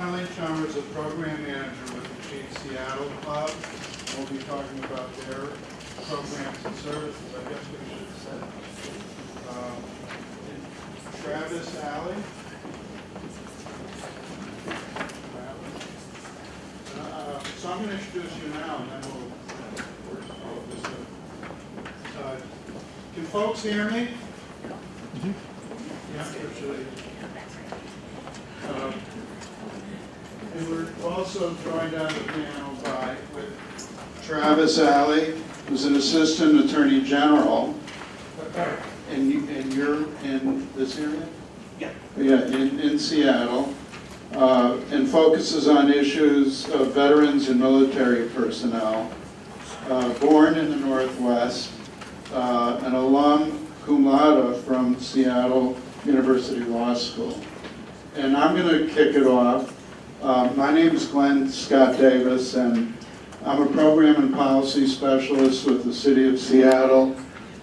Colleen Chalmers, a program manager with the Chief Seattle Club. We'll be talking about their programs and services, I guess we should say. Um, Travis Alley. Uh, So I'm going to introduce you now, and then we'll work all of this out. Uh, Can folks hear me? Yeah, usually. Um, And we're also joined on the panel by, with Travis Alley, who's an Assistant Attorney General. And you, and you're in this area? Yeah. Yeah, in, in Seattle, uh, and focuses on issues of veterans and military personnel. Uh, Born in the Northwest, uh, an alum cum laude from Seattle University Law School. And I'm going to kick it off. Uh, My name is Glenn Scott Davis, and I'm a program and policy specialist with the City of Seattle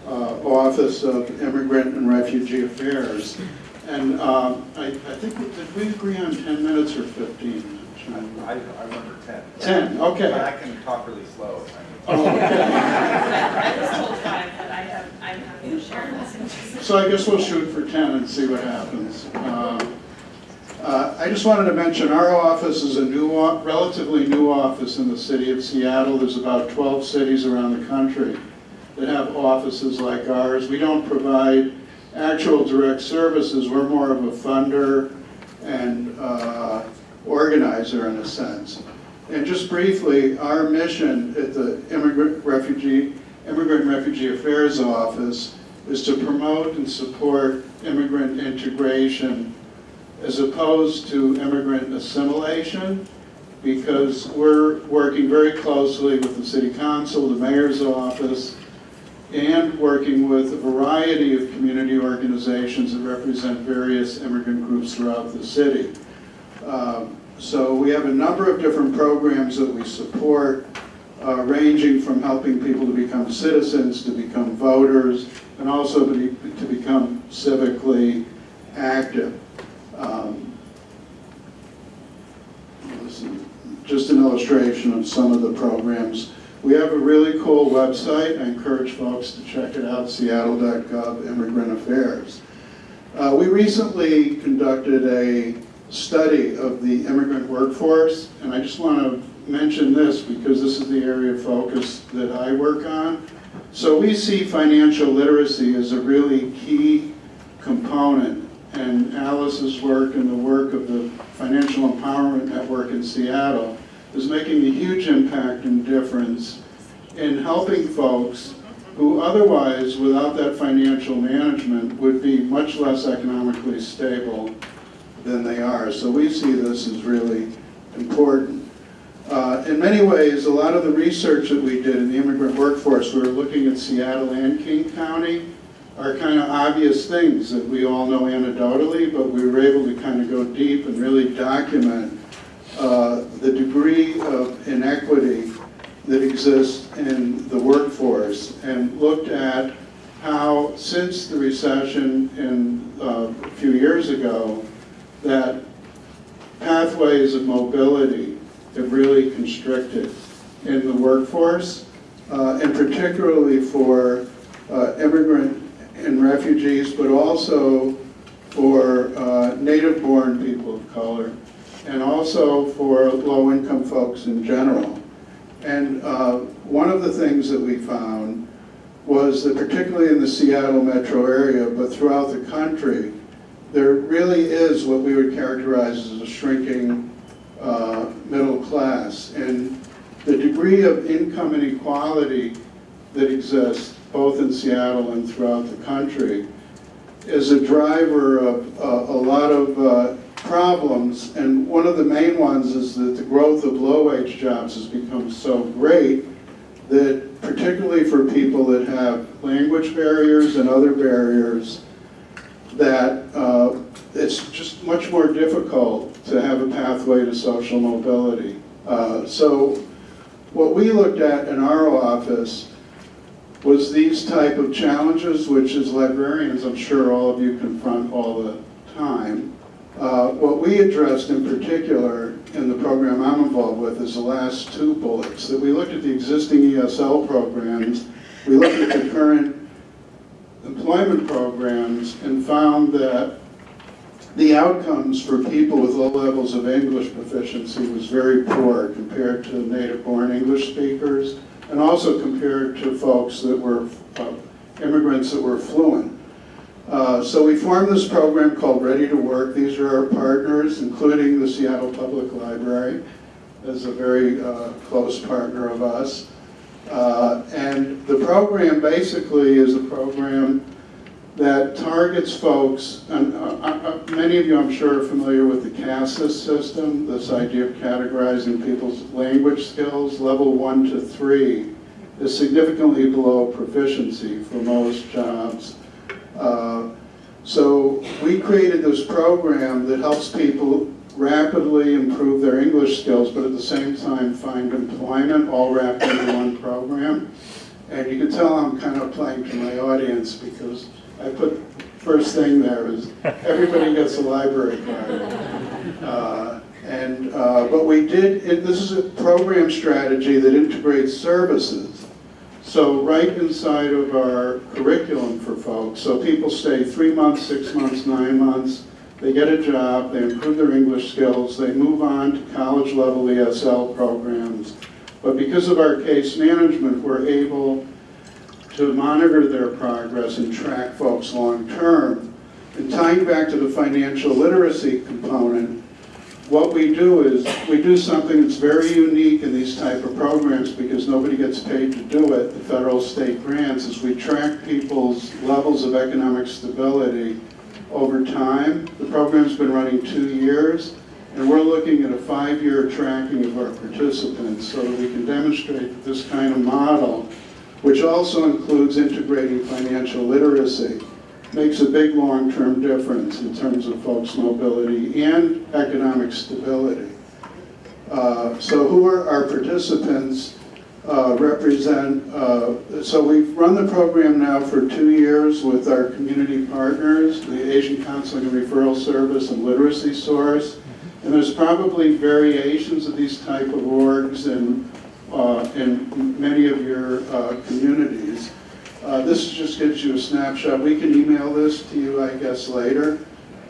uh, Office of Immigrant and Refugee Affairs. And um, I I think, we- did we agree on 10 minutes or 15 minutes? I, I remember ten. 10, okay. But I can talk really slow. if I need to. Oh, okay. I was told five, but I have, I'm happy to share messages. So I guess we'll shoot for 10 and see what happens. Um, uh, I just wanted to mention, our office is a new, relatively new office in the city of Seattle. There's about 12 cities around the country that have offices like ours. We don't provide actual direct services, we're more of a funder and uh, organizer in a sense. And just briefly, our mission at the Immigrant Refugee, Immigrant Refugee Affairs Office is to promote and support immigrant integration as opposed to immigrant assimilation, because we're working very closely with the city council, the mayor's office, and working with a variety of community organizations that represent various immigrant groups throughout the city. Um, So we have a number of different programs that we support, uh, ranging from helping people to become citizens, to become voters, and also to be- to become civically active. Um, Just an illustration of some of the programs. We have a really cool website. I encourage folks to check it out, seattle.gov Immigrant Affairs. Uh, We recently conducted a study of the immigrant workforce, and I just want to mention this because this is the area of focus that I work on. So we see financial literacy as a really key component, and Alice's work and the work of the Financial Empowerment Network in Seattle is making a huge impact and difference in helping folks who otherwise, without that financial management, would be much less economically stable than they are. So we see this as really important. Uh, In many ways, a lot of the research that we did in the immigrant workforce, we were looking at Seattle and King County, are kind of obvious things that we all know anecdotally, but we were able to kind of go deep and really document uh, the degree of inequity that exists in the workforce and looked at how, since the recession in, uh, a few years ago, that pathways of mobility have really constricted in the workforce, uh, and particularly for uh, immigrant and refugees, but also for uh, native-born people of color, and also for low-income folks in general. And uh, one of the things that we found was that particularly in the Seattle metro area, but throughout the country, there really is what we would characterize as a shrinking uh, middle class. And the degree of income inequality that exists both in Seattle and throughout the country is a driver of uh, a lot of uh, problems. And one of the main ones is that the growth of low-wage jobs has become so great that particularly for people that have language barriers and other barriers, that uh, it's just much more difficult to have a pathway to social mobility. Uh, So what we looked at in our office was these type of challenges, which as librarians, I'm sure all of you confront all the time. Uh, What we addressed in particular in the program I'm involved with is the last two bullets, that we looked at the existing ESL programs, we looked at the current employment programs and found that the outcomes for people with low levels of English proficiency was very poor compared to native-born English speakers, and also compared to folks that were uh, immigrants that were fluent. Uh, So we formed this program called Ready to Work. These are our partners, including the Seattle Public Library, as a very uh, close partner of us. Uh, And the program basically is a program that targets folks, and uh, uh, uh, many of you, I'm sure, are familiar with the CASAS system, this idea of categorizing people's language skills. Level one to three is significantly below proficiency for most jobs. Uh, So we created this program that helps people rapidly improve their English skills, but at the same time find employment, all wrapped into one program. And you can tell I'm kind of playing to my audience because I put, first thing there is, everybody gets a library card. Uh, And, uh, but we did, it- this is a program strategy that integrates services. So right inside of our curriculum for folks, so people stay three months, six months, nine months, they get a job, they improve their English skills, they move on to college level ESL programs. But because of our case management, we're able to monitor their progress and track folks long-term. And tying back to the financial literacy component, what we do is, we do something that's very unique in these type of programs because nobody gets paid to do it, the federal state grants, is we track people's levels of economic stability over time. The program's been running two years, and we're looking at a five-year tracking of our participants so that we can demonstrate that this kind of model, which also includes integrating financial literacy, makes a big long-term difference in terms of folks' mobility and economic stability. Uh, So who are our participants uh, represent, uh, so we've run the program now for two years with our community partners, the Asian Counseling and Referral Service and Literacy Source. And there's probably variations of these type of orgs in, uh, in many of your uh, communities. Uh, This just gives you a snapshot. We can email this to you, I guess, later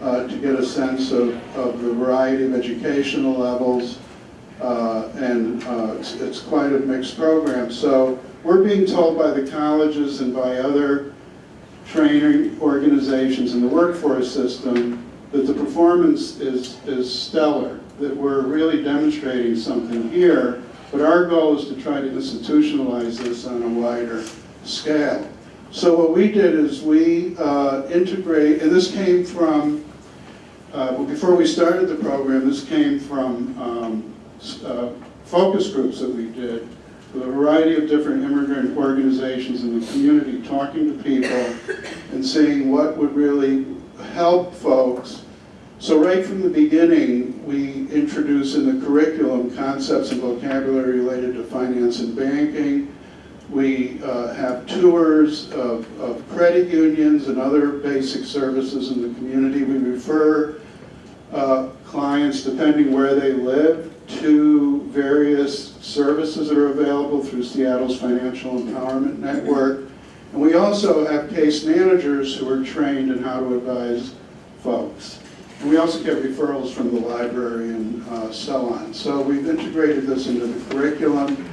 uh, to get a sense of, of the variety of educational levels. Uh, And it's, it's quite a mixed program. So we're being told by the colleges and by other training organizations in the workforce system that the performance is, is stellar, that we're really demonstrating something here, but our goal is to try to institutionalize this on a wider scale. So what we did is we uh, integrate, and this came from, uh, well, before we started the program, this came from um, uh, focus groups that we did with a variety of different immigrant organizations in the community, talking to people and seeing what would really help folks. So right from the beginning, we introduce in the curriculum concepts and vocabulary related to finance and banking. We uh, have tours of, of credit unions and other basic services in the community. We refer uh, clients, depending where they live, to various services that are available through Seattle's Financial Empowerment Network. And we also have case managers who are trained in how to advise folks. And we also get referrals from the library and uh, so on. So we've integrated this into the curriculum.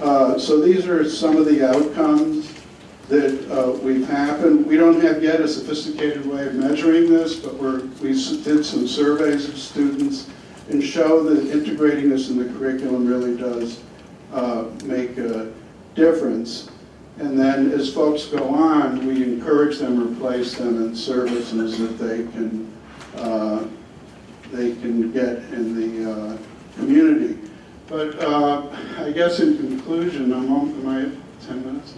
Uh, So these are some of the outcomes that uh, we've happened. We don't have yet a sophisticated way of measuring this, but we're, we did some surveys of students and show that integrating this in the curriculum really does uh, make a difference. And then as folks go on, we encourage them replace them in services that they can, uh, they can get in the uh, community. But uh, I guess in conclusion, I'm, on- am I 10 minutes?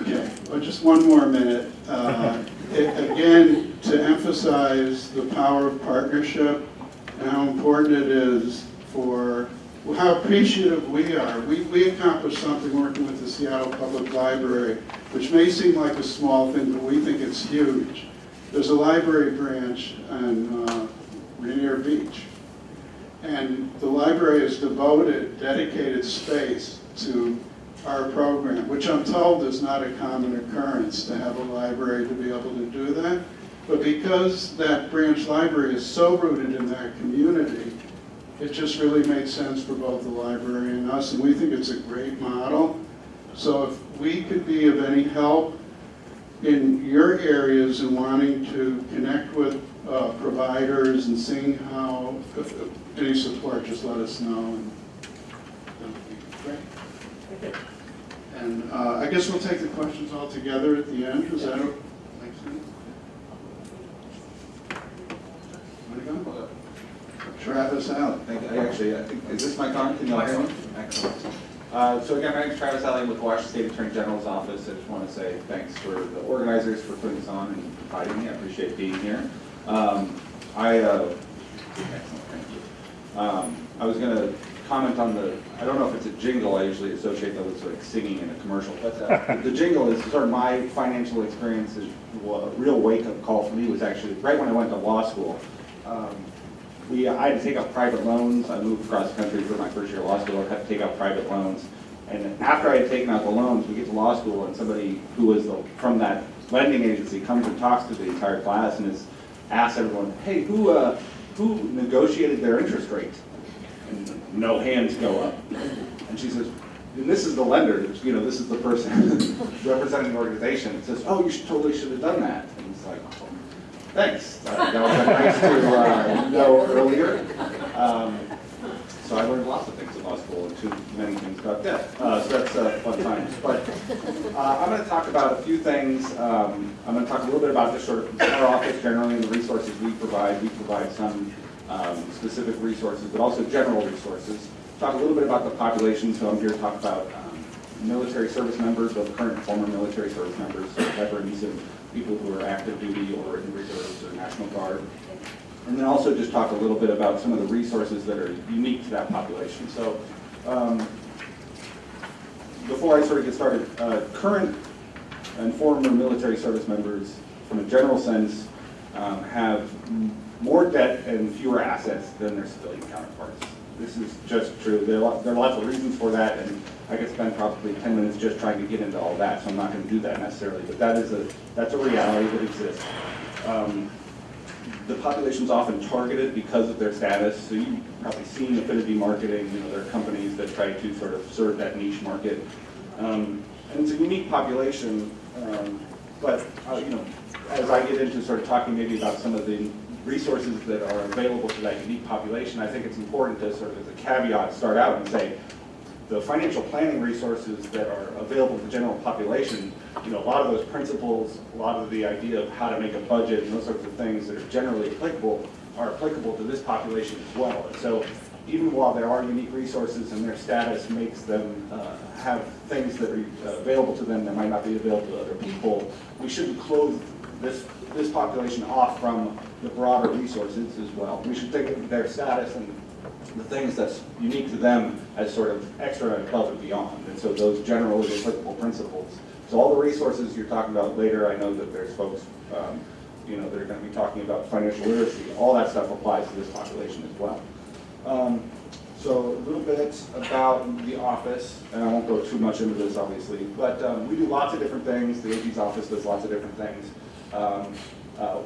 Okay, well, just one more minute. Uh, a- Again, to emphasize the power of partnership and how important it is for, how appreciative we are. We, we accomplished something working with the Seattle Public Library, which may seem like a small thing, but we think it's huge. there's a library branch on uh, Rainier Beach. And the library has devoted dedicated space to our program, which I'm told is not a common occurrence to have a library to be able to do that. But because that branch library is so rooted in that community, it just really made sense for both the library and us, and we think it's a great model. So if we could be of any help in your areas and wanting to connect with uh, providers and seeing how, if- if any support, just let us know. and that would be great. And uh, I guess we'll take the questions all together at the end, is that, okay? Travis out. Thank you. I Actually, I think, is this mic on? Can you hear me? Excellent. Uh, So again, my name's Travis Alley with the Washington State Attorney General's Office. I just want to say thanks for the organizers for putting this on and inviting me. I appreciate being here. Um, I, uh, excellent, thank you. Um, I was going to comment on the, I don't know if it's a jingle, I usually associate that with like singing in a commercial, but uh, the jingle is sort of my financial experience, is a real wake-up call for me was actually right when I went to law school. Um, we, I had to take out private loans. I moved across the country for my first year of law school. I had to take out private loans. And after I had taken out the loans, we get to law school and somebody who was the, from that lending agency comes and talks to the entire class and is, asks everyone, hey, who, uh, who negotiated their interest rate? And no hands go up. And she says, and this is the lender, you know, this is the person representing the organization. It says, oh, you should, totally should have done that. And it's like, oh, Thanks. That was nice to uh, know earlier. Um, So I learned lots of school, and too many things about debt. Uh, So that's uh, fun times. But uh, I'm going to talk about a few things. Um, I'm going to talk a little bit about just sort of our office generally and the resources we provide. We provide some um, specific resources, but also general resources. Talk a little bit about the population, so I'm here to talk about um, military service members, both current and former military service members, veterans and people who are active duty or in reserves or National Guard. And then also just talk a little bit about some of the resources that are unique to that population. So um, before I sort of get started, uh, current and former military service members, from a general sense, um, have more debt and fewer assets than their civilian counterparts. This is just true. There are, there are lots of reasons for that, and I could spend probably 10 minutes just trying to get into all that, so I'm not going to do that necessarily. But that is a that's a reality that exists. Um, the population's often targeted because of their status. So you've probably seen affinity marketing, you know, there are companies that try to sort of serve that niche market. Um, and it's a unique population, um, but, uh, you know, as I get into sort of talking maybe about some of the resources that are available to that unique population, I think it's important to sort of, as a caveat, start out and say, the financial planning resources that are available to the general population, you know, a lot of those principles, a lot of the idea of how to make a budget and those sorts of things that are generally applicable are applicable to this population as well. And so even while there are unique resources and their status makes them uh, have things that are available to them that might not be available to other people, we shouldn't close this, this population off from the broader resources as well. We should think of their status and the things that's unique to them as sort of extra and above and beyond. And so those generally applicable principles. So all the resources you're talking about later, I know that there's folks, um, you know, that are going to be talking about financial literacy. All that stuff applies to this population as well. Um, so a little bit about the office, and I won't go too much into this obviously, but um, we do lots of different things. The AG's office does lots of different things. Um, uh,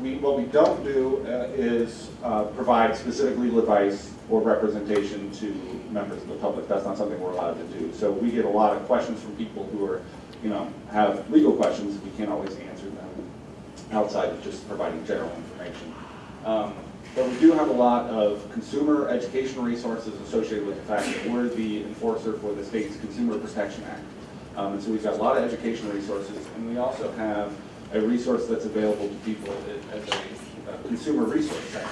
we, what we don't do uh, is uh, provide specific legal advice or representation to members of the public. That's not something we're allowed to do. So we get a lot of questions from people who are, you know, have legal questions. We can't always answer them outside of just providing general information. Um, but we do have a lot of consumer education resources associated with the fact that we're the enforcer for the state's Consumer Protection Act. Um, and so we've got a lot of education resources, and we also have a resource that's available to people as a, a consumer resource center.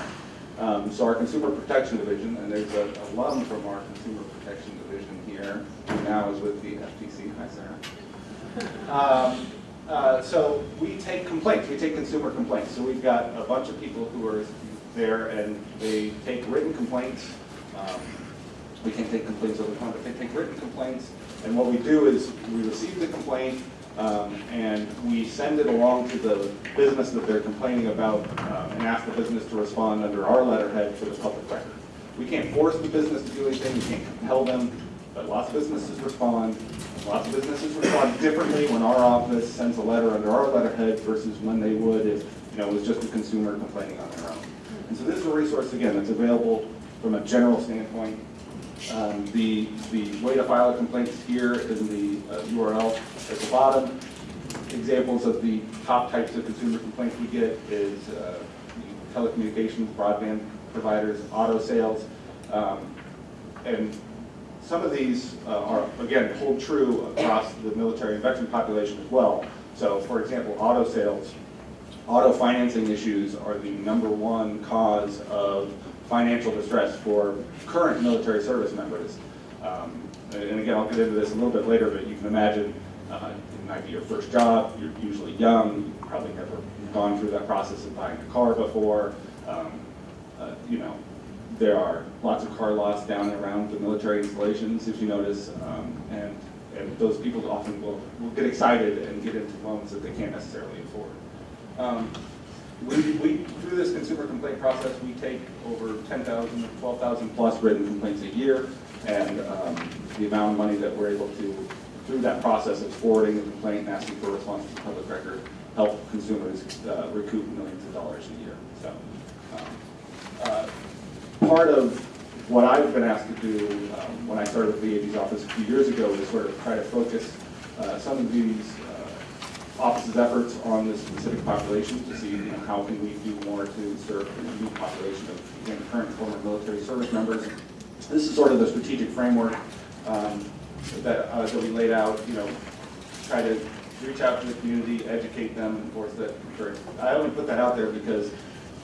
Um, so our Consumer Protection Division, and there's a alum from our Consumer Protection Division here, who now is with the FTC. Hi, Sarah. Um, uh, so we take complaints, we take consumer complaints. So we've got a bunch of people who are there and they take written complaints. Um, we can't take complaints over the phone, but they take written complaints. And what we do is we receive the complaint, Um, And we send it along to the business that they're complaining about um, and ask the business to respond under our letterhead for the public record. We can't force the business to do anything, we can't compel them, but lots of businesses respond. Lots of businesses respond differently when our office sends a letter under our letterhead versus when they would if, you know, it was just a consumer complaining on their own. And so this is a resource, again, that's available from a general standpoint. Um, The, the way to file a complaint is here in the uh, URL at the bottom. Examples of the top types of consumer complaints we get is uh, telecommunications, broadband providers, auto sales. Um, And some of these uh, are, again, hold true across the military and veteran population as well. So for example, auto sales, auto financing issues are the number one cause of financial distress for current military service members. Um, And again, I'll get into this a little bit later, but you can imagine uh, it might be your first job, you're usually young, you've probably never gone through that process of buying a car before. Um, uh, You know, there are lots of car lots down and around the military installations, if you notice, um, and, and those people often will, will get excited and get into loans that they can't necessarily afford. Um, We, we, through this consumer complaint process, we take over 10,000, 12,000 plus written complaints a year, and um, the amount of money that we're able to, through that process of forwarding the complaint and asking for a response to the public record, help consumers uh, recoup millions of dollars a year, so. um, uh, Part of what I've been asked to do um, when I started the AG's office a few years ago is sort of try to focus uh, some of these uh, office's efforts on this specific population to see, you know, how can we do more to serve the unique population of, again, current former military service members. This is sort of the strategic framework um, that, uh, that we laid out, you know, try to reach out to the community, educate them, course, that, I only put that out there because,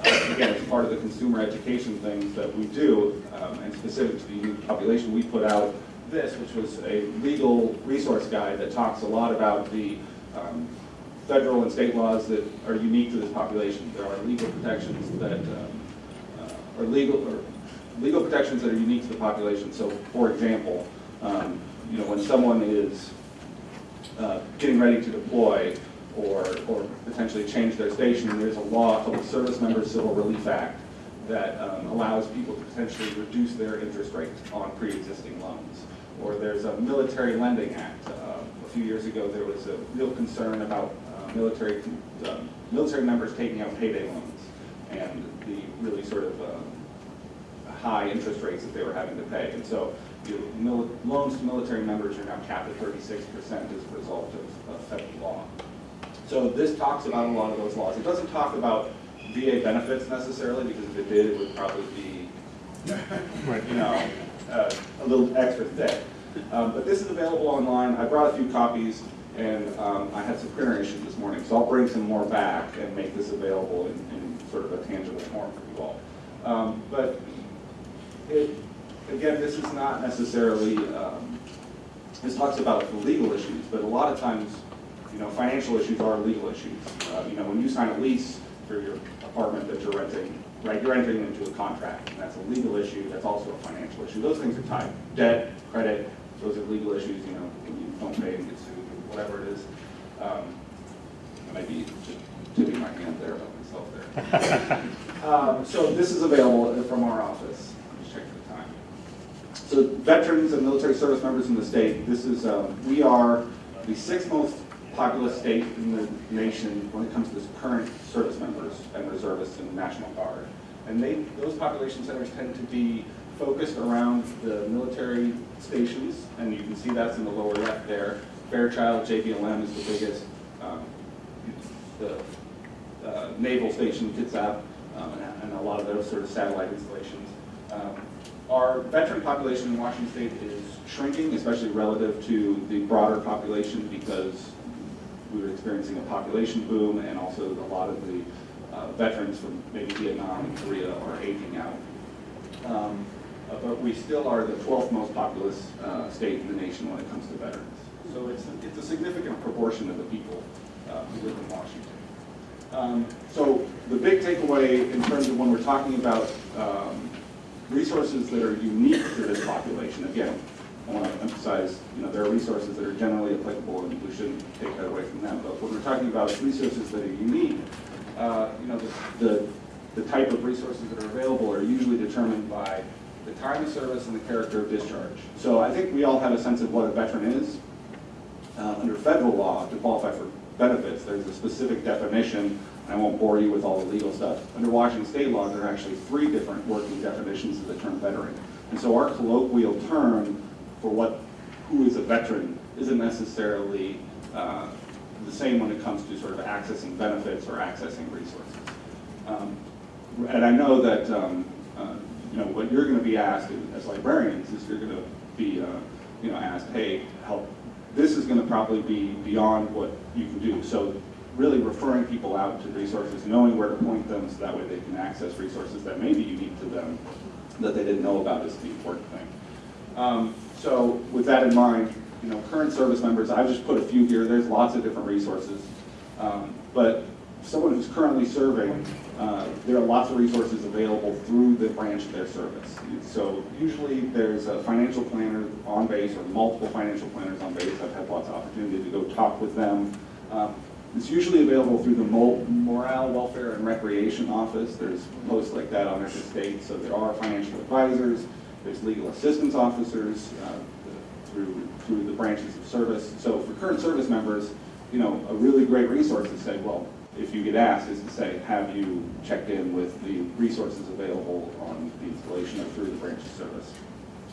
uh, again, it's part of the consumer education things that we do, um, and specific to the youth population, we put out this, which was a legal resource guide that talks a lot about the um, federal and state laws that are unique to this population. There are legal protections that um, uh, are legal, or legal protections that are unique to the population. So, for example, um, you know, when someone is uh, getting ready to deploy or, or potentially change their station, there's a law called the Service Member Civil Relief Act that um, allows people to potentially reduce their interest rate on pre-existing loans. Or there's a Military Lending Act. Uh, A few years ago, there was a real concern about military, military members taking out payday loans and the really sort of uh, high interest rates that they were having to pay. And so loans to military members are now capped at 36% as a result of of federal law. So this talks about a lot of those laws. It doesn't talk about VA benefits necessarily, because if it did, it would probably be, you know, uh, a little extra thick. Um, But this is available online. I brought a few copies, and um, I had some printer issues this morning, so I'll bring some more back and make this available in in sort of a tangible form for you all. Um, But it, again, this is not necessarily, um, this talks about legal issues, but a lot of times, you know, financial issues are legal issues. Uh, You know, when you sign a lease for your apartment that you're renting, right, you're entering into a contract, and that's a legal issue, that's also a financial issue. Those things are tied. Debt, credit, those are legal issues, you know, when you don't pay sued, whatever it is. Um, I might be just tipping my hand there about myself there. Um, So this is available from our office. Just check the time. So veterans and military service members in the state, this is, um, we are the sixth most populous state in the nation when it comes to current service members and reservists in the National Guard. And they, those population centers tend to be focused around the military stations, and you can see that's in the lower left there. Fairchild, JBLM is the biggest. Um, The uh, naval station, Kitsap, um, and- and a lot of those sort of satellite installations. Um, Our veteran population in Washington State is shrinking, especially relative to the broader population because we were experiencing a population boom and also a lot of the uh, veterans from maybe Vietnam and Korea are aging out. Um, But we still are the 12th most populous uh, state in the nation when it comes to veterans. So it's, it's a significant proportion of the people uh, who live in Washington. Um, So the big takeaway in terms of when we're talking about um, resources that are unique to this population, again, I want to emphasize, you know, there are resources that are generally applicable, and we shouldn't take that away from them. But when we're talking about resources that are unique, uh, you know, the, the, the type of resources that are available are usually determined by the time of service and the character of discharge. So I think we all have a sense of what a veteran is. Uh, Under federal law, to qualify for benefits, there's a specific definition, I won't bore you with all the legal stuff. Under Washington state law, there are actually three different working definitions of the term veteran. And so our colloquial term for what, who is a veteran, isn't necessarily uh, the same when it comes to sort of accessing benefits or accessing resources. Um, And I know that, um, uh, you know, what you're going to be asked as librarians is you're going to be, uh, you know, asked, hey, help, this is going to probably be beyond what you can do. So really referring people out to resources, knowing where to point them so that way they can access resources that may be unique to them that they didn't know about is the important thing. Um, So with that in mind, you know, current service members, I've just put a few here, there's lots of different resources. Um, But someone who's currently serving, uh, there are lots of resources available through the branch of their service. So usually there's a financial planner on base or multiple financial planners on base. I've had lots of opportunity to go talk with them. Um, It's usually available through the Mo- Morale, Welfare, and Recreation Office. There's posts like that on every state, so there are financial advisors, there's legal assistance officers uh, through, through the branches of service. So for current service members, you know, a really great resource to say, well, if you get asked, is to say, have you checked in with the resources available on the installation or through the branch of service?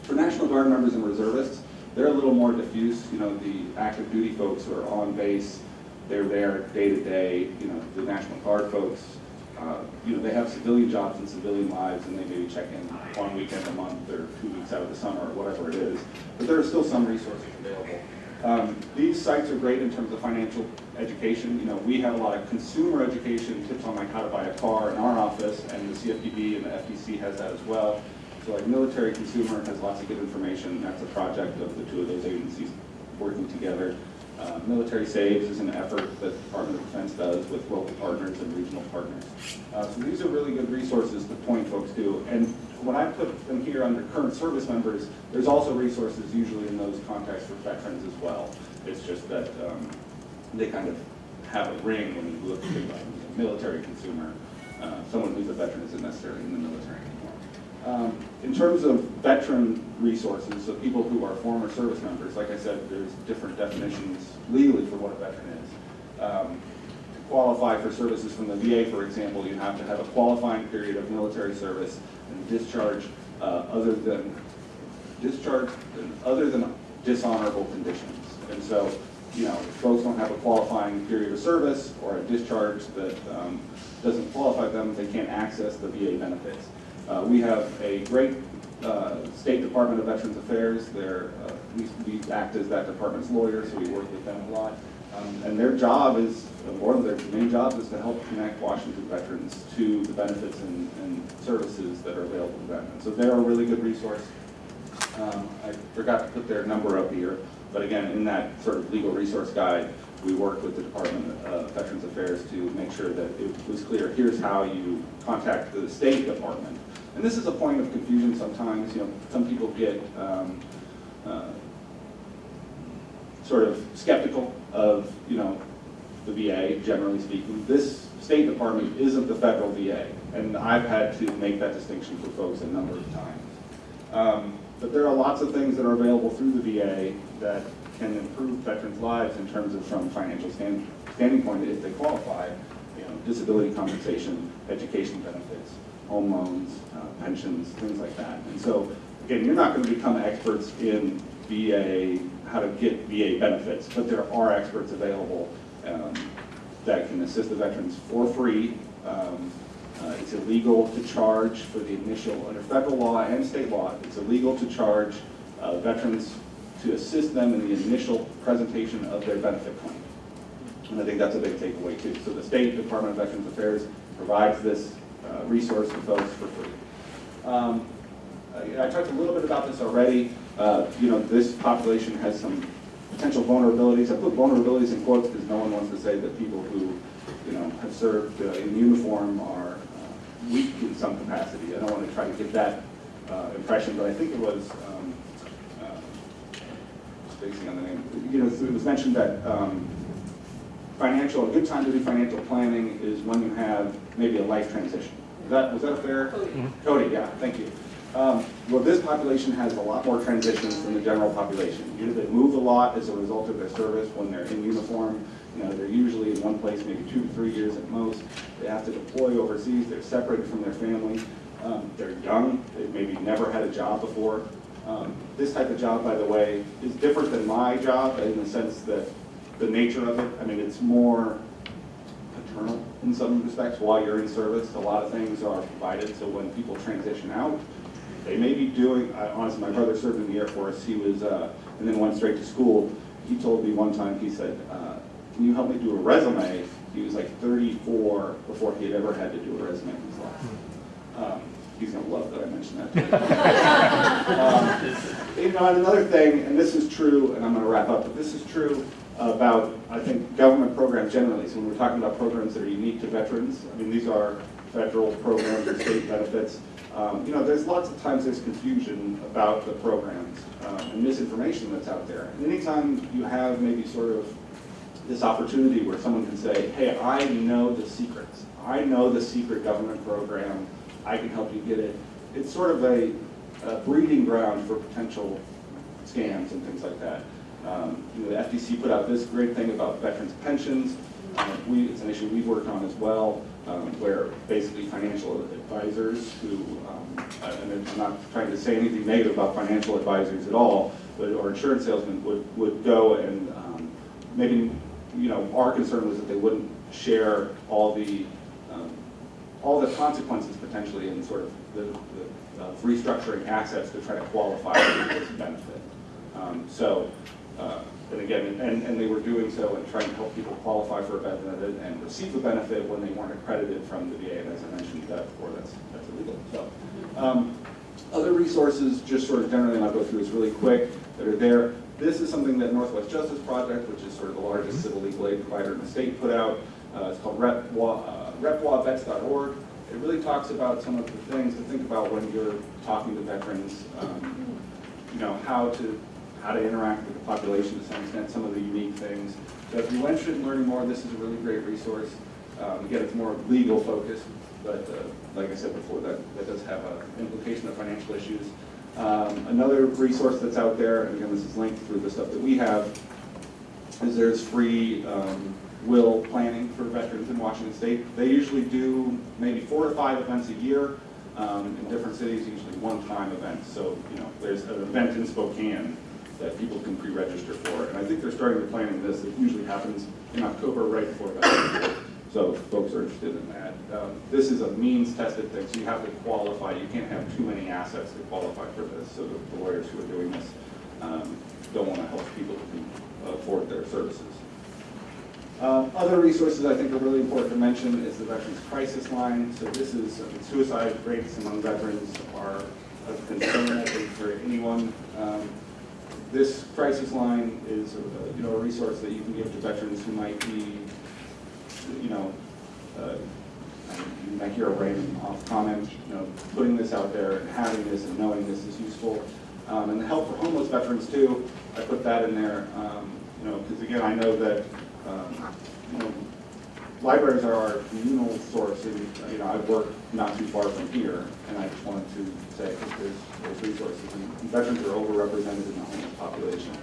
For National Guard members and reservists, they're a little more diffuse, you know, the active duty folks are on base, they're there day to day, you know, the National Guard folks, uh, you know, they have civilian jobs and civilian lives, and they maybe check in one weekend a month or two weeks out of the summer, or whatever it is, but there are still some resources available. Um, These sites are great in terms of financial education, you know, we have a lot of consumer education, tips on like how to buy a car in our office, and the CFPB and the FTC has that as well. So like military consumer has lots of good information, that's a project of the two of those agencies working together. Uh, Military Saves is an effort that the Department of Defense does with local partners and regional partners. Uh, So these are really good resources to point folks to. And when I put them here under current service members, there's also resources usually in those contexts for veterans as well. It's just that um, they kind of have a ring when you look at the military consumer. Uh, Someone who's a veteran isn't necessarily in the military anymore. Um, In terms of veteran resources, so people who are former service members, like I said, there's different definitions legally for what a veteran is. Um, To qualify for services from the VA, for example, you have to have a qualifying period of military service discharge uh, other than, discharge other than dishonorable conditions. And so, you know, if folks don't have a qualifying period of service or a discharge that um, doesn't qualify them, they can't access the VA benefits. Uh, We have a great uh, State Department of Veterans Affairs. They're, uh, we we act as that department's lawyers, so we work with them a lot. Um, And their job is, one of their main job is to help connect Washington veterans to the benefits and and services that are available to them. And so they're a really good resource. Um, I forgot to put their number up here, but again, in that sort of legal resource guide, we worked with the Department of Veterans Affairs to make sure that it was clear, here's how you contact the State Department. And this is a point of confusion sometimes, you know, some people get um, uh, sort of skeptical of, you know, the VA, generally speaking. This State Department isn't the federal VA, and I've had to make that distinction for folks a number of times. Um, But there are lots of things that are available through the VA that can improve veterans' lives in terms of from a financial stand- standing point if they qualify, you know, disability compensation, education benefits, home loans, uh, pensions, things like that. And so, again, you're not going to become experts in VA, how to get VA benefits, but there are experts available um, that can assist the veterans for free. Um, uh, It's illegal to charge for the initial, under federal law and state law, it's illegal to charge uh, veterans to assist them in the initial presentation of their benefit claim. And I think that's a big takeaway too. So the State Department of Veterans Affairs provides this uh, resource to folks for free. Um, I I talked a little bit about this already. Uh, You know, this population has some potential vulnerabilities. I put vulnerabilities in quotes because no one wants to say that people who, you know, have served uh, in uniform are uh, weak in some capacity. I don't want to try to get that uh, impression, but I think it was um, uh, spacing on the name. You know, it was mentioned that um, financial, a good time to do financial planning is when you have maybe a life transition. Is that, was that fair? Cody, yeah, thank you. Um, Well, this population has a lot more transitions than the general population. They move a lot as a result of their service when they're in uniform. You know, they're usually in one place maybe two, to three years at most. They have to deploy overseas, they're separated from their family. Um, They're young, they've maybe never had a job before. Um, This type of job, by the way, is different than my job in the sense that the nature of it, I mean, it's more paternal in some respects while you're in service. A lot of things are provided, so when people transition out, they may be doing, I- honestly, my brother served in the Air Force, he was, uh, and then went straight to school. He told me one time, he said, uh, can you help me do a resume? He was like 34 before he had ever had to do a resume in his life. Um, He's gonna love that I mentioned that. to. Um, You know, and another thing, and this is true, and I'm gonna wrap up, but this is true about, I think, government programs generally. So when we're talking about programs that are unique to veterans, I mean, these are federal programs or state benefits. Um, You know, there's lots of times there's confusion about the programs um, and misinformation that's out there. And anytime you have maybe sort of this opportunity where someone can say, hey, I know the secrets. I know the secret government program. I can help you get it. It's sort of a, a breeding ground for potential scams and things like that. Um, you know, the FTC put out this great thing about veterans pensions. Uh, we, it's an issue we've worked on as well, um, where basically financial advisors who, um, and I'm not trying to say anything negative about financial advisors at all, but, or insurance salesmen would, would go and um, maybe, you know, our concern was that they wouldn't share all the, um, all the consequences potentially in sort of the, the uh, restructuring assets to try to qualify for this benefit. Um, So, uh, and again, and, and they were doing so and trying to help people qualify for a benefit and receive a benefit when they weren't accredited from the VA, and as I mentioned that before, that's, that's illegal, so. um, Other resources, just sort of generally, and I'll go through this really quick, that are there. This is something that Northwest Justice Project, which is sort of the largest civil legal aid provider in the state, put out. Uh, It's called repwa- uh, repwavets.org. It really talks about some of the things to think about when you're talking to veterans, um, you know, how to, how to interact with the population to some extent, some of the unique things. So if you're interested in learning more, this is a really great resource. Um, Again, it's more legal focused, but uh, like I said before, that, that does have an implication of financial issues. Um, Another resource that's out there, and again, this is linked through the stuff that we have, is there's free um, will planning for veterans in Washington State. They usually do maybe four to five events a year um, in different cities, usually one-time events. So, you know, there's an event in Spokane that people can pre-register for, and I think they're starting to plan planning this. It usually happens in October, right before Day. So folks are interested in that. Um, This is a means-tested thing, so you have to qualify. You can't have too many assets to qualify for this. So the the lawyers who are doing this um, don't want to help people who can afford their services. Um, Other resources I think are really important to mention is the Veterans Crisis Line. So this is, mean, suicide rates among veterans are of concern, I think, for anyone. Um, This crisis line is, uh, you know, a resource that you can give to veterans who might be, you know, uh, you might hear a random off comment, you know, putting this out there and having this and knowing this is useful. Um, And the help for homeless veterans too, I put that in there, um, you know, because again, I know that, um, you know, libraries are our communal source, and, you know, I work not too far from here, and I just wanted to say, that there's, there's resources, and veterans are overrepresented in the homeless population.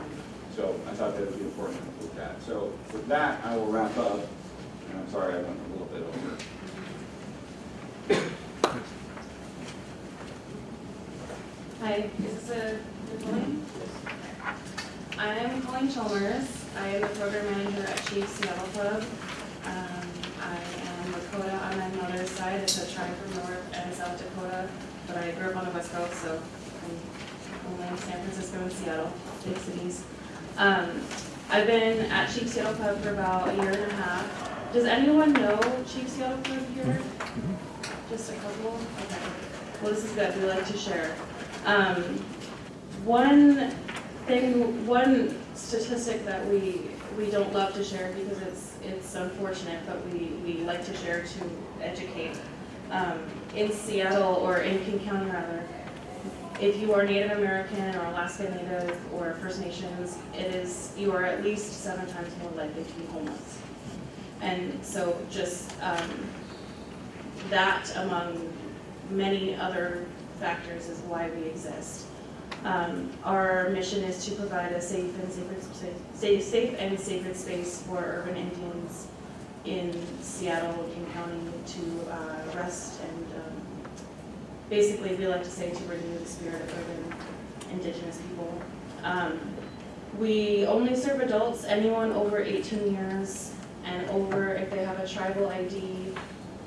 So I thought that would be important to look at. So with that, I will wrap up, and I'm sorry I went a little bit over. Hi, is this a recording? I'm Colleen Chalmers. I am the program manager at Chief Seattle Club. Um, I am Lakota on my mother's side. It's a tribe from North and South Dakota, but I grew up on the West Coast, so I'm only in San Francisco and Seattle, big cities. Um, I've been at Chief Seattle Club for about a year and a half. Does anyone know Chief Seattle Club here? Just a couple? Okay. Well, this is good. We like to share. Um, one thing, one statistic that we, we don't love to share because it's, it's unfortunate, but we, we like to share to educate. Um, in Seattle, or in King County rather, if you are Native American or Alaska Native or First Nations, it is, you are at least seven times more likely to be homeless. And so just, um, that among many other factors is why we exist. Um, our mission is to provide a safe and sacred, safe, safe and sacred space for urban Indians in Seattle, King County to uh, rest and um, basically, we like to say to renew the spirit of urban indigenous people. Um, we only serve adults, anyone over 18 years and over, if they have a tribal ID,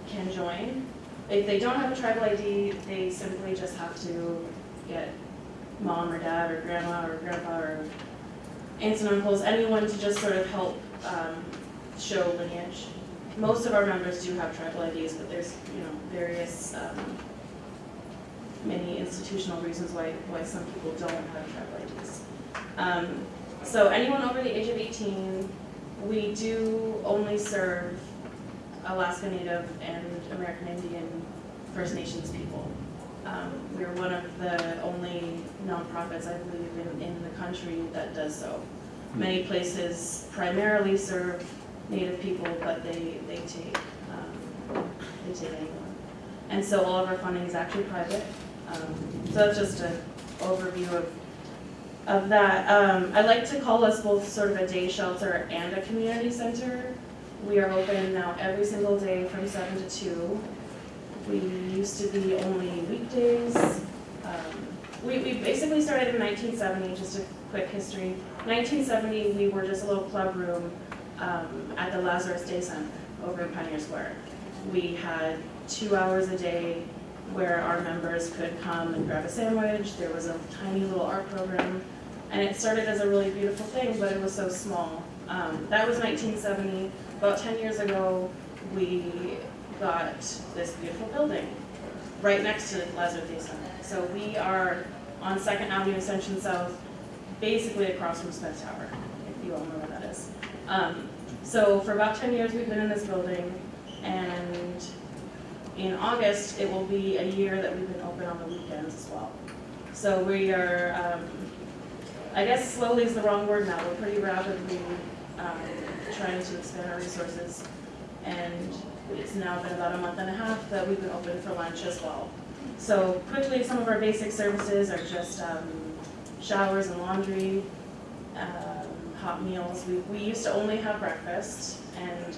can join. If they don't have a tribal ID, they simply just have to get mom or dad or grandma or grandpa or aunts and uncles, anyone to just sort of help um, show lineage. Most of our members do have tribal IDs, but there's, you know, various, um, many institutional reasons why, why some people don't have tribal IDs. Um, so anyone over the age of 18, we do only serve Alaska Native and American Indian First Nations people. Um, we're one of the only nonprofits, I believe, in, in the country that does so. Many places primarily serve Native people, but they, they take, um, they take anyone. And so all of our funding is actually private. Um, so that's just an overview of, of that. Um, I like to call us both sort of a day shelter and a community center. We are open now every single day from seven to two. We used to be only weekdays. Um, we, we basically started in 1970, just a quick history. 1970, we were just a little club room um, at the Lazarus Day Center over in Pioneer Square. We had two hours a day where our members could come and grab a sandwich. There was a tiny little art program. And it started as a really beautiful thing, but it was so small. Um, that was 1970. About 10 years ago, we got this beautiful building right next to Lazarus Center. So we are on Second Avenue Extension South, basically across from Smith Tower, if you all know where that is. Um, so for about 10 years, we've been in this building, and in August, it will be a year that we've been open on the weekends as well. So we are, um, I guess slowly is the wrong word now, we're pretty rapidly um, trying to expand our resources. And it's now been about a month and a half that we've been open for lunch as well. So quickly, some of our basic services are just um, showers and laundry, um, hot meals. We, we used to only have breakfast, and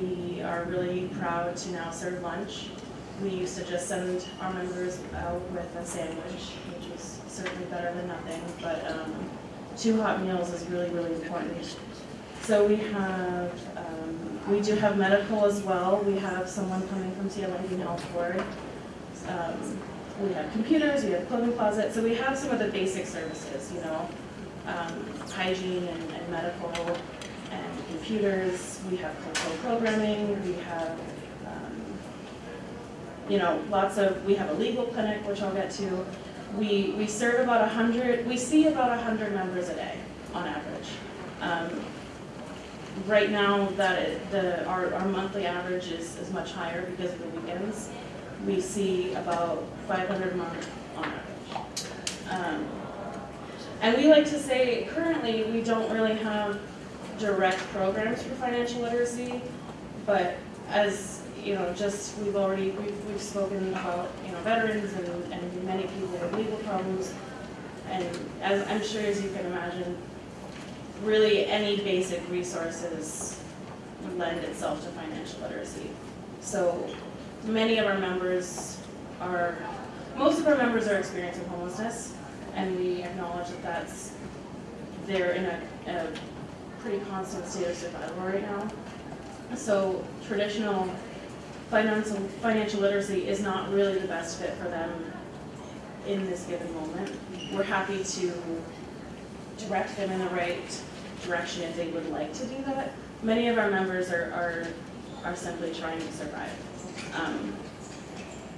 we are really proud to now serve lunch. We used to just send our members out with a sandwich, which was certainly better than nothing, but um, two hot meals is really, really important. So we have, we do have medical as well. We have someone coming from Indian Health Board. Um, we have computers, we have clothing closet, so we have some of the basic services, you know, um, hygiene and, and medical and computers. We have cultural programming. We have, um, you know, lots of. We have a legal clinic, which I'll get to. We we serve about a hundred. We see about a hundred members a day on average. Um, right now, that it, the our, our monthly average is, is much higher because of the weekends. We see about 500 a month on average. Um, and we like to say, currently, we don't really have direct programs for financial literacy, but as, you know, just, we've already, we've, we've spoken about, you know, veterans and, and many people with legal problems. And as, I'm sure as you can imagine, really any basic resources lend itself to financial literacy. So many of our members are, most of our members are experiencing homelessness, and we acknowledge that that's, they're in a, a pretty constant state of survival right now. So traditional financial, financial literacy is not really the best fit for them in this given moment. We're happy to direct them in the right direction if they would like to do that. Many of our members are, are, are simply trying to survive. Um,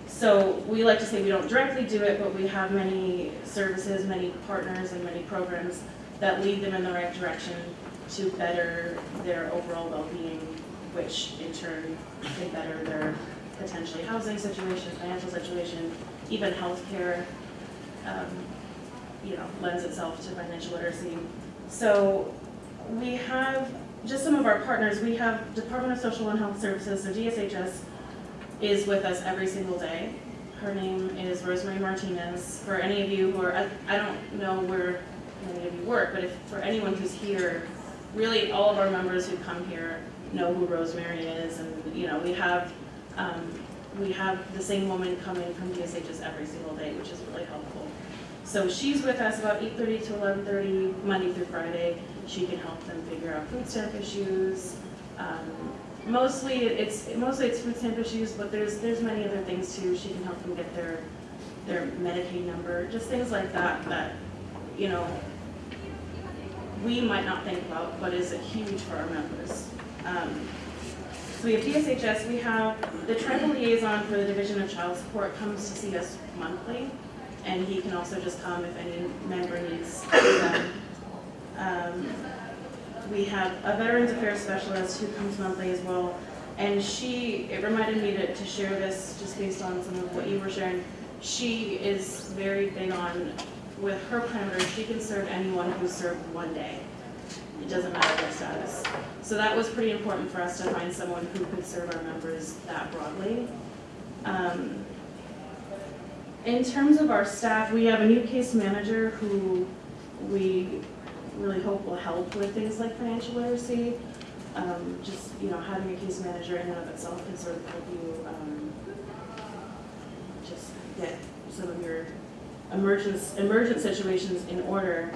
so we like to say we don't directly do it, but we have many services, many partners, and many programs that lead them in the right direction to better their overall well-being, which in turn can better their potentially housing situation, financial situation, even healthcare. um, you know, lends itself to financial literacy. So we have, just some of our partners, we have Department of Social and Health Services, so DSHS is with us every single day. Her name is Rosemary Martinez. For any of you who are, I, I don't know where many of you work, but if, for anyone who's here, really all of our members who come here know who Rosemary is, and, you know, we have, um, we have the same woman coming from DSHS every single day, which is really helpful. So she's with us about eight thirty to eleven thirty, Monday through Friday. She can help them figure out food stamp issues. Um, Mostly, it's, mostly it's food stamp issues, but there's, there's many other things too. She can help them get their, their Medicaid number, just things like that, that, you know, we might not think about, but is huge for our members. Um, So we have DSHS, we have the tribal liaison for the Division of Child Support comes to see us monthly, and he can also just come if any member needs them. Um, We have a Veterans Affairs Specialist who comes monthly as well, and she, it reminded me to, to share this just based on some of what you were sharing. She is very big on, with her parameters, she can serve anyone who served one day. It doesn't matter their status. So that was pretty important for us to find someone who could serve our members that broadly. Um, In terms of our staff, we have a new case manager who we really hope will help with things like financial literacy. Um, Just, you know, having a case manager in and of itself can sort of help you um, just get some of your emergence, emergent situations in order.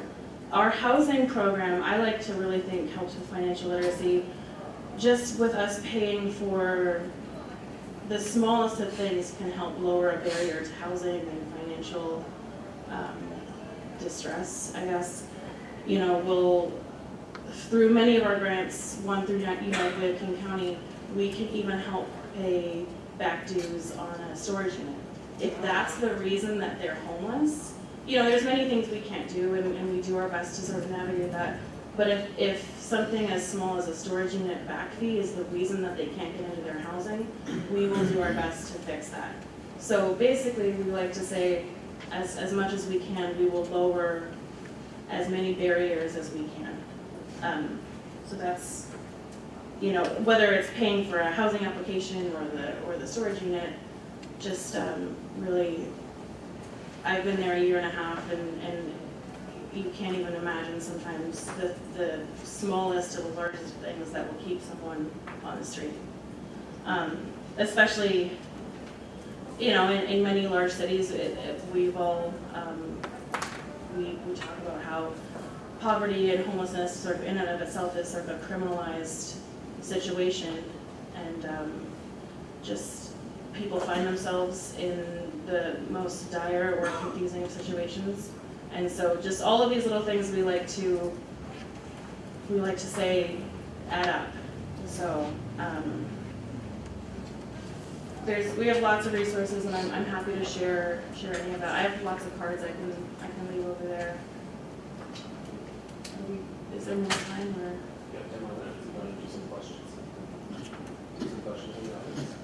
Our housing program, I like to really think helps with financial literacy, just with us paying for the smallest of things can help lower a barrier to housing and financial um, distress, I guess. You know, we'll, through many of our grants, one through United King County, we can even help pay back dues on a storage unit. If that's the reason that they're homeless, you know, there's many things we can't do and, and we do our best to sort of navigate that. But if, if something as small as a storage unit back fee is the reason that they can't get into their housing, we will do our best to fix that. So basically, we like to say, as, as much as we can, we will lower as many barriers as we can. Um, so that's, you know, whether it's paying for a housing application or the, or the storage unit, just, um, really, I've been there a year and a half and, and you can't even imagine sometimes the, the smallest to the largest things that will keep someone on the street. Um, especially, you know, in, in many large cities, it, it, we've all, um, we, we talk about how poverty and homelessness sort of in and of itself is sort of a criminalized situation. And, um, just people find themselves in the most dire or confusing situations. And so just all of these little things we like to, we like to say add up. So, um, there's, we have lots of resources and I'm, I'm happy to share, share any of that. I have lots of cards I can, I can leave over there. We- Is there more time or? Yeah, ten more minutes, you wanna do some questions? Some questions in the audience?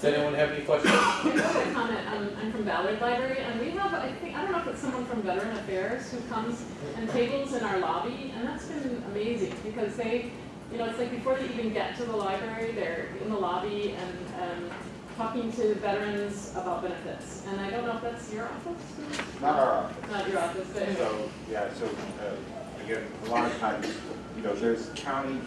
Does anyone have any questions? I just want to comment, um, I'm from Ballard Library, and we have, I think, I don't know if it's someone from Veteran Affairs who comes and tables in our lobby, and that's been amazing, because they, you know, it's like before they even get to the library, they're in the lobby and, um, talking to veterans about benefits, and I don't know if that's your office? Not our office. Not your office, but. So, yeah, so, uh, again, a lot of times, you know, there's county,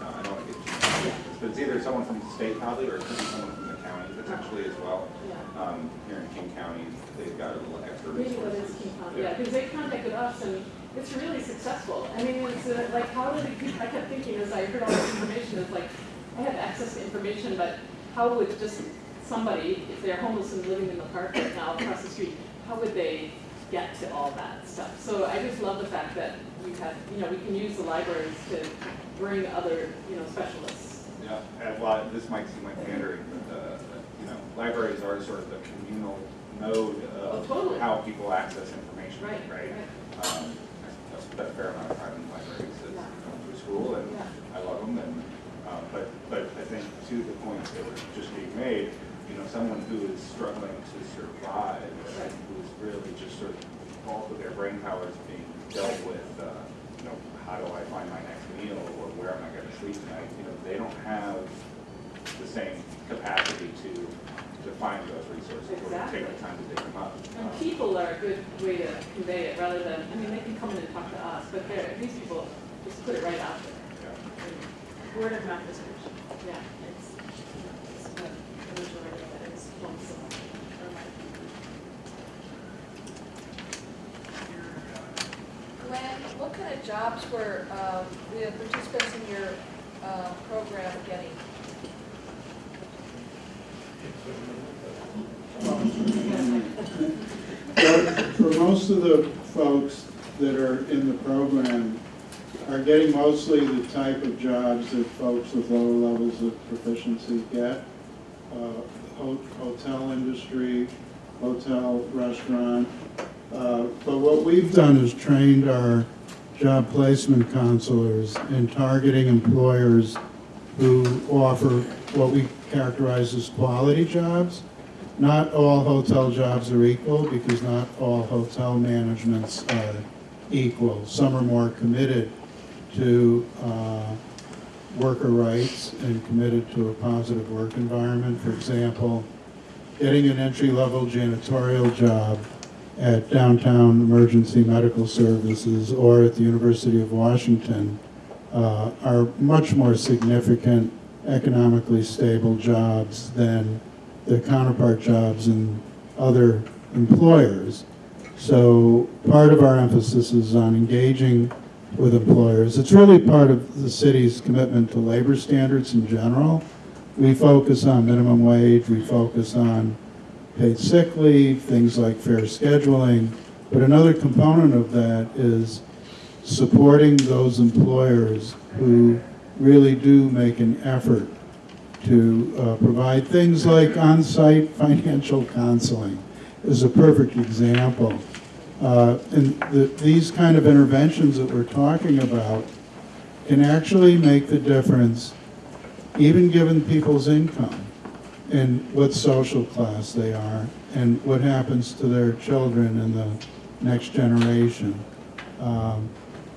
no, I don't want to get too, but it's either someone from the state probably, or it could be someone from the county potentially as well. Yeah. Um, here in King County, they've got a little extra Maybe what is resources. King County, yeah, because they contacted us and it's really successful. I mean, it's uh, like, how do they keep, I kept thinking as I heard all this information, it's like, I have access to information, but how would just somebody, if they're homeless and living in the park right now across the street, how would they get to all that stuff? So I just love the fact that we have, you know, we can use the libraries to bring other, you know, specialists. Yeah, and this might seem like pandering, but, uh, you know, libraries are sort of the communal node Oh, of totally. how people access information, Right, right? right. Um, a fair amount of time in libraries as going through school, and I love them. And uh, but but I think to the point that was just being made, you know, someone who is struggling to survive, right. who's really just sort of all of their brain power is being dealt with. Uh, you know, how do I find my next meal, or where am I going to sleep tonight? You know, they don't have the same capacity to to find those resources, or to take the time to dig them up. And Um, people are a good way to convey it, rather than, I mean, they can come in and talk to us, but these people just put it right out there. yeah. Word of mouth is good. Yeah. It's, it's what the majority of it is from someone, or Glenn, what kind of jobs were um, the participants in your uh, program getting? For most of the folks that are in the program are getting mostly the type of jobs that folks with lower levels of proficiency get. Uh, ho- Hotel industry, hotel, restaurant. Uh, But what we've done is trained our job placement counselors in targeting employers who offer what we characterize as quality jobs. Not all hotel jobs are equal because not all hotel managements are equal. Some are more committed to uh, worker rights and committed to a positive work environment. For example, getting an entry-level janitorial job at Downtown Emergency Medical Services or at the University of Washington uh, are much more significant economically stable jobs than the counterpart jobs in other employers. So part of our emphasis is on engaging with employers. It's really part of the city's commitment to labor standards in general. We focus on minimum wage, we focus on paid sick leave, things like fair scheduling. But another component of that is supporting those employers who really do make an effort to uh, provide things like on-site financial counseling is a perfect example. Uh, And the- these kind of interventions that we're talking about can actually make the difference, even given people's income, and what social class they are, and what happens to their children and the next generation. Um,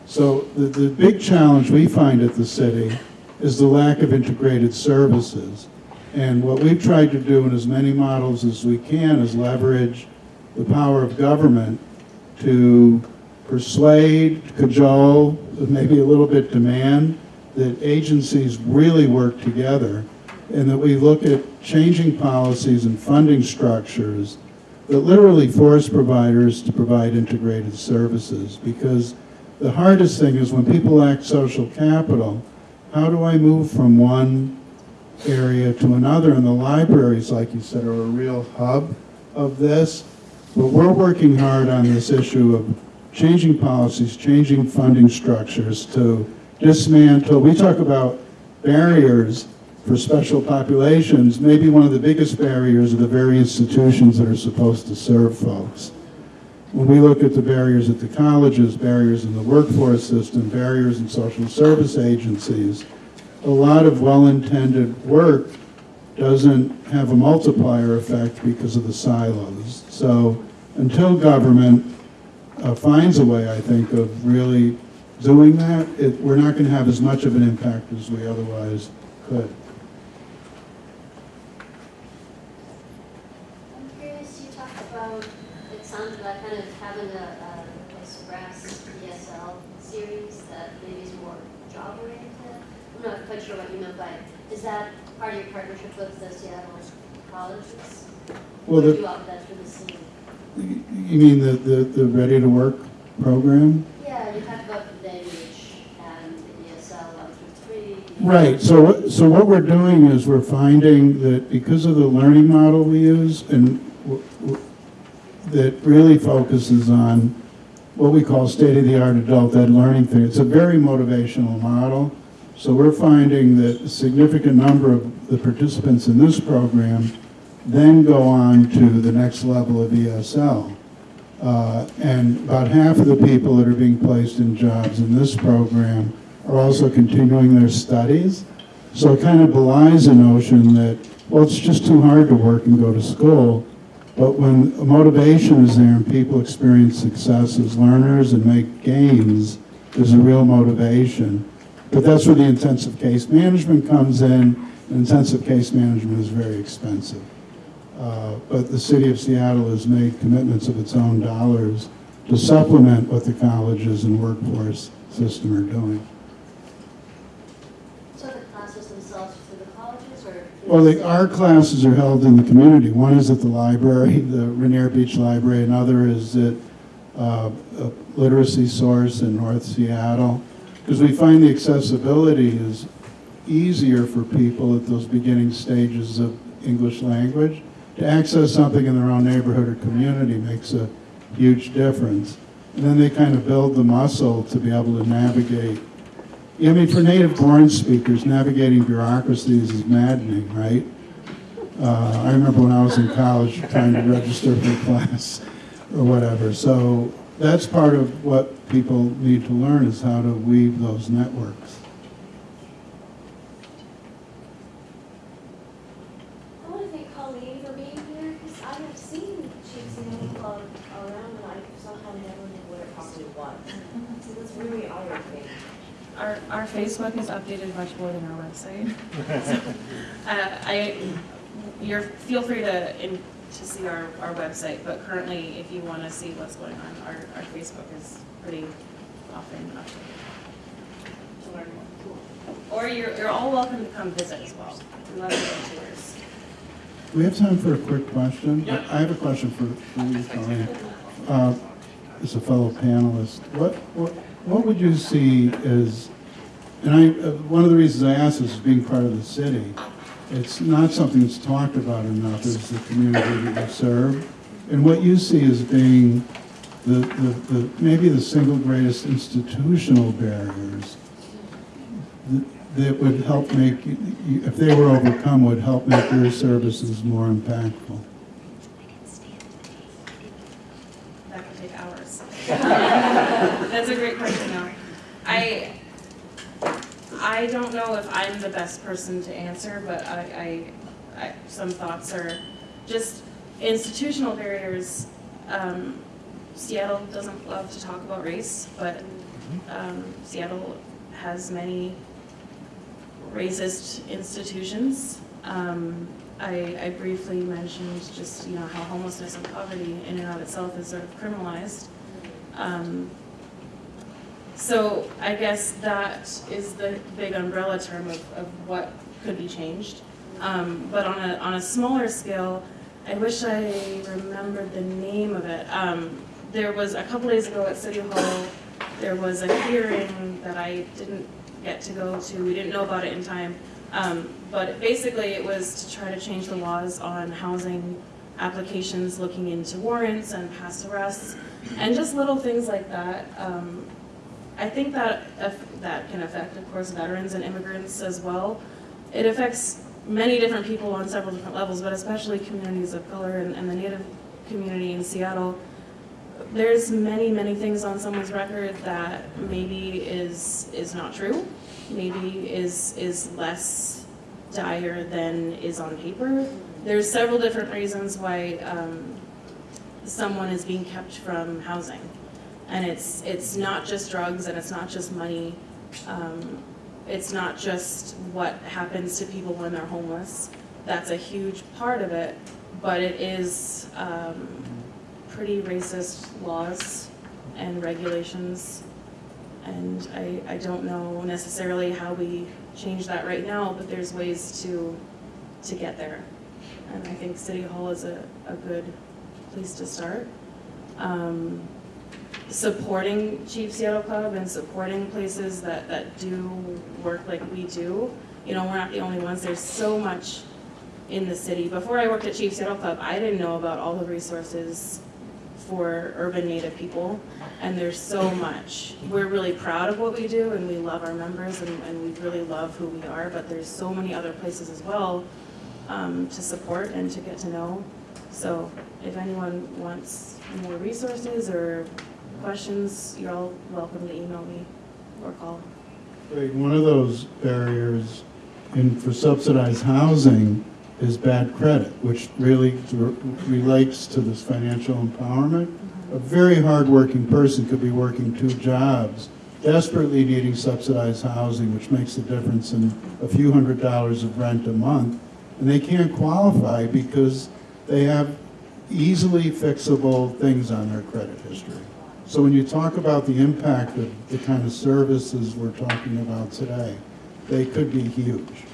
So the, the big challenge we find at the city is the lack of integrated services. And what we've tried to do in as many models as we can is leverage the power of government to persuade, cajole, maybe a little bit demand, that agencies really work together and that we look at changing policies and funding structures that literally force providers to provide integrated services. Because the hardest thing is when people lack social capital, how do I move from one area to another? And the libraries, like you said, are a real hub of this. But we're working hard on this issue of changing policies, changing funding structures to dismantle. We talk about barriers for special populations. Maybe one of the biggest barriers are the very institutions that are supposed to serve folks. When we look at the barriers at the colleges, barriers in the workforce system, barriers in social service agencies, a lot of well-intended work doesn't have a multiplier effect because of the silos. So until government uh, finds a way, I think, of really doing that, it, we're not going to have as much of an impact as we otherwise could. I'm curious, you talked about, it sounded like kind of having a, a express ESL series that maybe is more job oriented. I'm not quite sure what you meant by, it. Is that part of your partnership with the Seattle colleges? Well, the, you offer that through the you mean the, the, the Ready to Work program? Yeah, you talked about the language and the ESL one through three. Right, so, what- so what we're doing is we're finding that because of the learning model we use and w- w- that really focuses on what we call state-of-the-art adult ed learning theory. it's a very motivational model. So we're finding that a significant number of the participants in this program then go on to the next level of ESL. Uh, And about half of the people that are being placed in jobs in this program are also continuing their studies. So it kind of belies the notion that, well, it's just too hard to work and go to school. But when motivation is there and people experience success as learners and make gains, there's a real motivation. But that's where the intensive case management comes in. Intensive case management is very expensive. Uh, But the city of Seattle has made commitments of its own dollars to supplement what the colleges and workforce system are doing. So the classes themselves through the colleges or? Well, the, our classes are held in the community. One is at the library, the Rainier Beach Library, another is at uh, a Literacy Source in North Seattle. Because we find the accessibility is easier for people at those beginning stages of English language. To access something in their own neighborhood or community makes a huge difference. And then they kind of build the muscle to be able to navigate I mean, for native-born speakers, navigating bureaucracies is maddening, right? Uh, I remember when I was in college trying to register for class or whatever. So that's part of what people need to learn is how to weave those networks. I want to thank Colleen for being here, because I have seen Chief Seattle Club around, and I somehow never knew what it Possibly one. So that's really eye-opening. Our, our Facebook is updated much more than our website. Uh, I, you're, feel free to, in, to see our, our website, but currently, if you want to see what's going on, our, our Facebook is pretty often updated. To learn more. Or you're, you're all welcome to come visit as well. We love doing tours. We have time for a quick question? I I have a question for, for you, Colleen. Uh, As a fellow panelist, what, what, what would you see as, and I, uh, one of the reasons I ask this is being part of the city. It's not something that's talked about enough, is the community that you serve. And what you see as being the, the, the, maybe the single greatest institutional barriers that- would help make, if they were overcome, would help make your services more impactful. That could take hours. That's a great question, though. I, I don't know if I'm the best person to answer, but I, I, I, some thoughts are just institutional barriers. Um, Seattle doesn't love to talk about race, but, um, Seattle has many racist institutions. Um, I, I briefly mentioned just, you know, how homelessness and poverty in and of itself is sort of criminalized. Um, so I guess that is the big umbrella term of, of what could be changed. Um, but on a, on a smaller scale, I wish I remembered the name of it. Um, there was, a couple days ago at City Hall, there was a hearing that I didn't get to go to, we didn't know about it in time. Um, but basically it was to try to change the laws on housing applications, looking into warrants and past arrests, and just little things like that. Um, I think that, that can affect, of course, veterans and immigrants as well. It affects many different people on several different levels, but especially communities of color and, and the Native community in Seattle. There's many, many things on someone's record that maybe is, is not true, maybe is, is less dire than is on paper. There's several different reasons why, um, someone is being kept from housing. And it's, it's not just drugs and it's not just money. Um, it's not just what happens to people when they're homeless. That's a huge part of it, but it is, um, pretty racist laws and regulations. And I, I don't know necessarily how we change that right now, but there's ways to, to get there. And I think City Hall is a, a good place to start. Um, supporting Chief Seattle Club and supporting places that, that do work like we do. You know, we're not the only ones, there's so much in the city. Before I worked at Chief Seattle Club, I didn't know about all the resources for urban native people, and there's so much. We're really proud of what we do, and we love our members, and, and we really love who we are, but there's so many other places as well um, to support and to get to know. So if anyone wants more resources or questions, you're all welcome to email me or call. One of those barriers in, for subsidized housing is bad credit, which really relates to this financial empowerment. A very hardworking person could be working two jobs, desperately needing subsidized housing, which makes a difference in a few hundred dollars of rent a month, and they can't qualify because they have easily fixable things on their credit history. So when you talk about the impact of the kind of services we're talking about today, they could be huge.